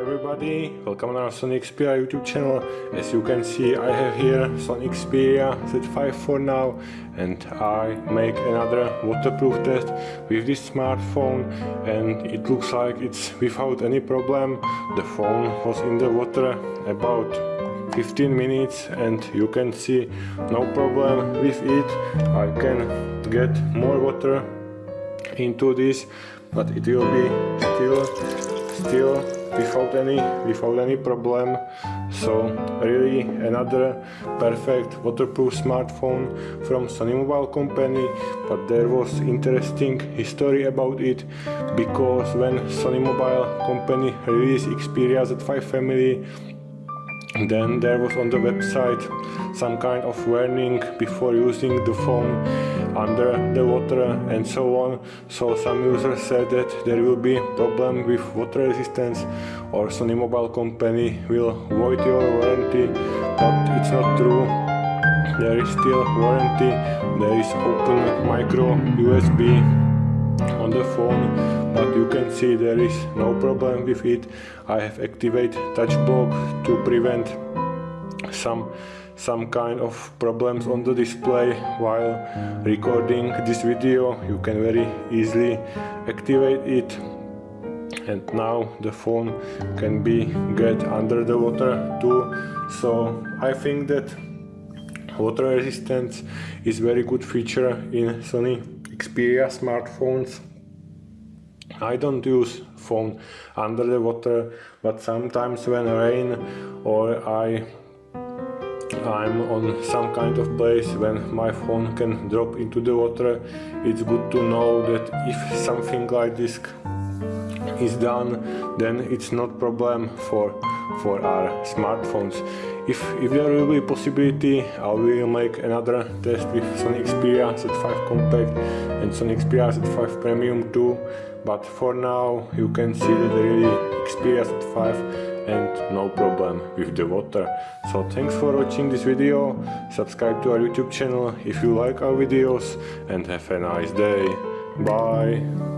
everybody, welcome on our Sony Xperia YouTube channel. As you can see I have here Sony Xperia Z5 for now and I make another waterproof test with this smartphone and it looks like it's without any problem. The phone was in the water about 15 minutes and you can see no problem with it. I can get more water into this but it will be still still without any without any problem so really another perfect waterproof smartphone from Sony Mobile company but there was interesting history about it because when Sony Mobile company released Xperia Z5 family then there was on the website some kind of warning before using the phone under the water and so on. So some users said that there will be problem with water resistance or Sony mobile company will void your warranty but it's not true. There is still warranty. There is open micro USB on the phone but you can see there is no problem with it. I have activated touch block to prevent some some kind of problems on the display while recording this video. You can very easily activate it. And now the phone can be get under the water too. So I think that water resistance is very good feature in Sony Xperia smartphones. I don't use phone under the water but sometimes when rain or I I'm on some kind of place when my phone can drop into the water it's good to know that if something like this is done then it's not problem for for our smartphones if if there will be a possibility I will make another test with Sony Xperia Z5 Compact and Sony Xperia Z5 Premium too but for now you can see that really Xperia Z5 and no problem with the water. So thanks for watching this video, subscribe to our YouTube channel if you like our videos and have a nice day. Bye!